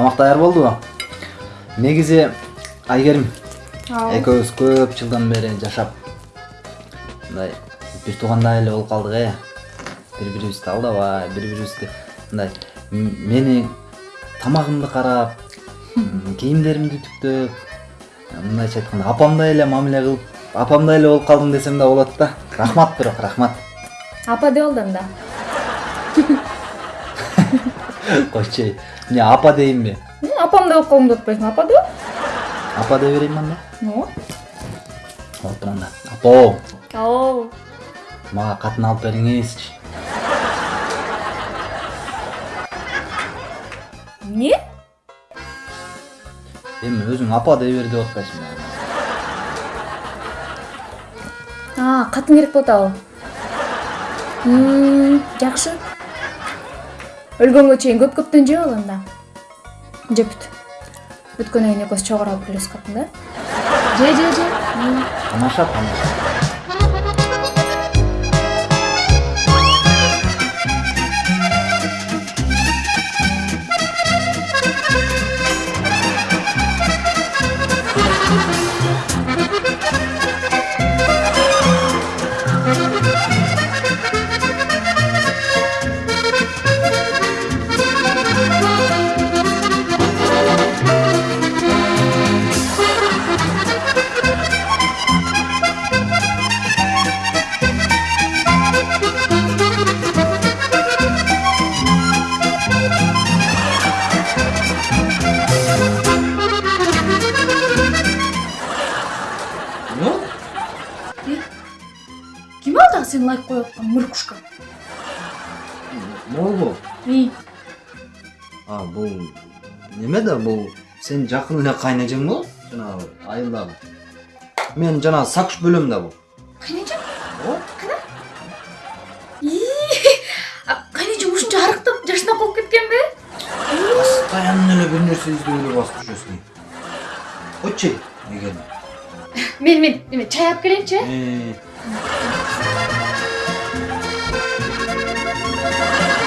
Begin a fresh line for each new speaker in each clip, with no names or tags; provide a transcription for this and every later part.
тамак даяр болдубу негизи айгерим экөөбүз көп жылдан бери жашап мындай бир туугандай эле болуп калдык э. Бири бирибизди алдабай бири бирибизди мындай мени тамагымды карап кийимдеримди үтүктөп мындайча айтканда апамдай эле мамиле кылып апамдай эле болуп калдым десем да болот да. Рахмат бирок рахмат.
Апа деп ал да.
эй эмне апа дейинби
М, апам деп алып деп атпайсыңбы апа деп
апа дей берейинби анда
ооба
болуптур анда апо
оо
мага катын алып бериңизчи
эмне
эми өзүң апа дей бер деп атпайсыңбы
а катын керек болуп атабы М, жакшы өлгөнгө чейин көп көптөн жеп ал анда жеп бүт бүткөндөн кийин экөөбүз чогуу алып келебиз катын да же же. Же
тамаша тамаша
ким ал дагы сени лайк коюп аткан мыркушка
могулбу
и?
А бул неме да бул сенин жакын эле кайнэжең болот жанагы айылдагы мен жанагы сакыш бөлөм да бул
кайнэжең
ооба
кайнэжең ушунча арыктап жашынап калып кеткенби
постоянно эле бир нерсе издөө эле басып жүрөсүң койчу эгер
мен мен эме чай алып келейинчи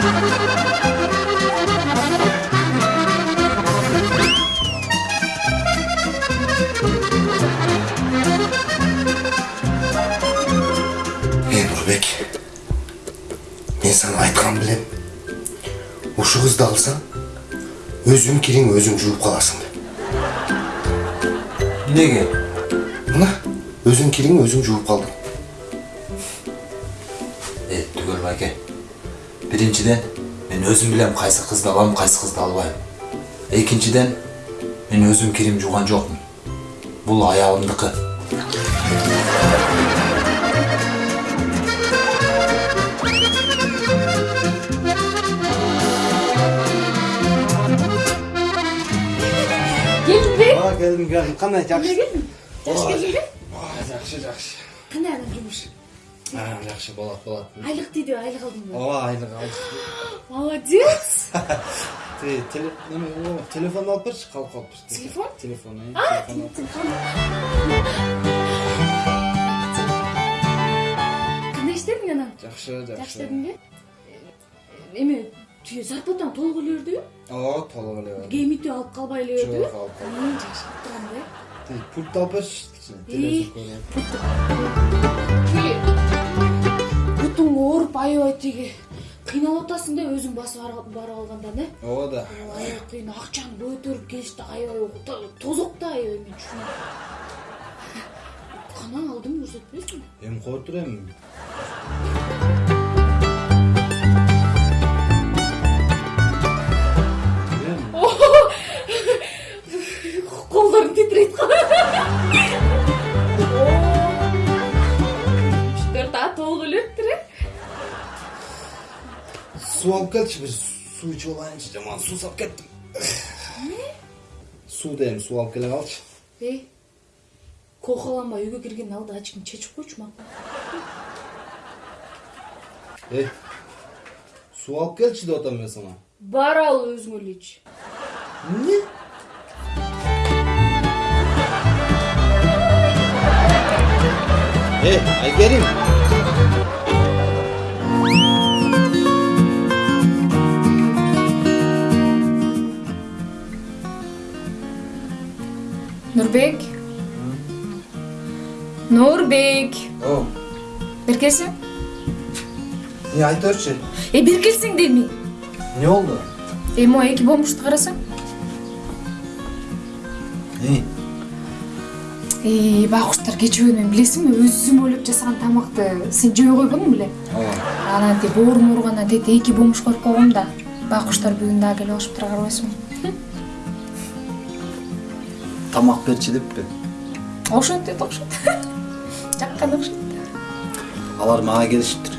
эй нурбек мен сага айткан билем ушу кызды алсаң өзүң кириң өзүң жууп каласың деп
эмнеге
мына өзүң кириң өзүң жууп калдың
Э, түгел байке. Биринчиден, мен өзүм билем кайсы кызды алам, кайсы кызды албайм. Экинчиден, мен өзүм кирим жууган жокмун. Бул аялымдыкы.
келдиңби
ооба келдим келдим кандай жакшы
келдиң жакшы келдиңби
ооба жакшы жакшы
кандай анан жумуш
А, жакшы болот болот
айлык тийди айлык алдыңбы
ооба айлык алдык
молодец
телефон алып берчи калып калыптыр
Телефон?
телефон телефон
кандай иштедің анан
жакшы
жакшы
жакшы
дедиңби эме тиги зарплатаң эле бердиби
ооба толук эле бар.
геймити алып калбай эле бердиби
жок алып
М, жакшы болуп турган да
Ти, пульт алып берчи кичине
Бутуң ооруп аябай тиги кыйналып атасың да өзүң басып барып алганда да?
Ооба да.
Аябай кыйын. Акчаны көтөрүп келиш да аябай то- тозок да аябай мен канаң алдым көрсөтпөйсүңбү
эми кое тур суу алып келчи бир суу ичип алайынчы жаман суусап кеттим суу дейм суу алып келе калчы
эй кохаланбай үйгө киргендин алдыда ачкиң чечип койчу макул
эй суу алып келчи деп атам мен сага
бар ал эле ич
эмне эй айгерим
нурбек нурбек
О,
бери келсең
не айта берчи.
э бери келсең дейм
Не oldu?
э могу эки бомушту карасаң?
Эй,
э байкуштар кечээ мен билесиңби өзүм ойлоп жасаган тамакты сен жей койбодуң беле?
Ооба.
анан тип боорум ооругандан тетип эки бомуш коюп койгом да байкуштар бүгүн дагы келип алышыптыр карабайсыңбы
Тамак берчи деппи.
ошентет окшойт жаккан окшойт
Алар мага келишиптир.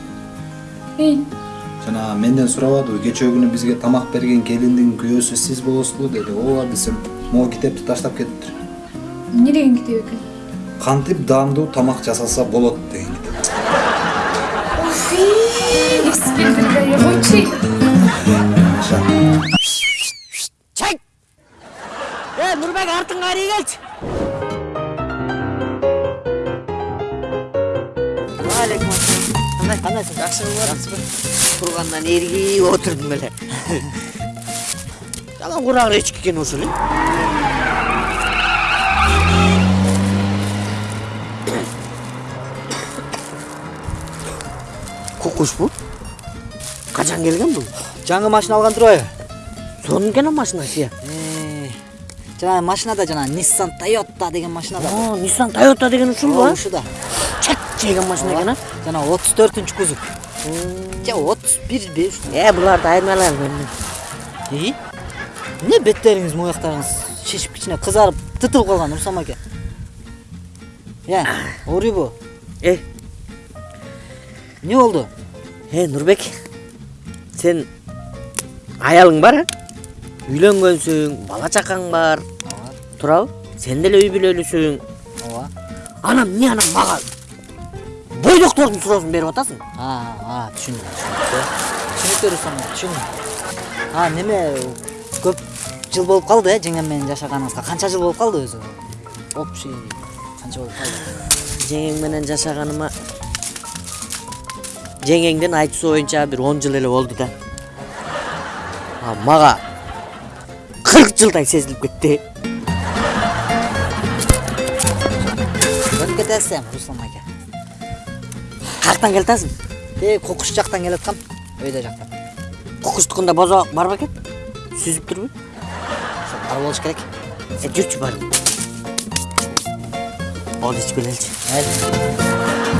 Жана менден сурабадыбы, кечээ күнү бизге тамак берген келиндин күйөөсү сиз болосузбу деди. Ооба десем, могу китепти таштап кетиптир.
эмне деген китеп экен
Кантип даамдуу тамак жасалса болот деген китеп.
Geç. Aleyküm selam. Qanday qandaysiz? Yaxshimi Yaxshimi. Turgandan ergi oturdum böyle. Yalan kurağın reçki ekan usulü. Kokuş bu. Kaçan gelgen bu?
жаңы машина
maşinası ya.
Жанагы машинада жана nissan toyota деген машина бар
Aa, Nissan Toyota деген ушул
Ооба,
ба?
ушуда
Чек чеген машина екен а?
жана отуз төртүнчү кузов же отуз бирби
Е, буларды айырмалайын мен.
и эмне беттериңиз мояктарыңыз шишип кичине кызарып тытылып калган урсам аке э ооруйбу
Е,
эмне болду
е Нурбек. Сен аялың бар а? Үйлөнгөнсүң, бала чакаң бар. Турабы? Сен деле үй бүлөлүсүң.
ооба
Анам эмне анам мага бойдоктордун суроосун берип атасың?
а а түшүндүм түшүнүктүү урсам түшүндүм а неме көп жыл болуп калды э жеңем менен жашаганыңызга канча жыл болуп калды өзү общий канча болуп калды
Жеңең менен жашаганыма жеңеңдин айтуусу боюнча бир 10 жыл эле болду да. А мага 40 жылдай сезилип кетти.
өтүп кетесиз эми руслан аке
Каяктан келатасың?
тээ кокуш жактан келаткам өйдө жактан
Кокустукунда бозо бар бекен? Сүзүп турбу?
ошо бар болуш керек
Е, жүрчү бар. Ол ичкелелчи.
Mayli.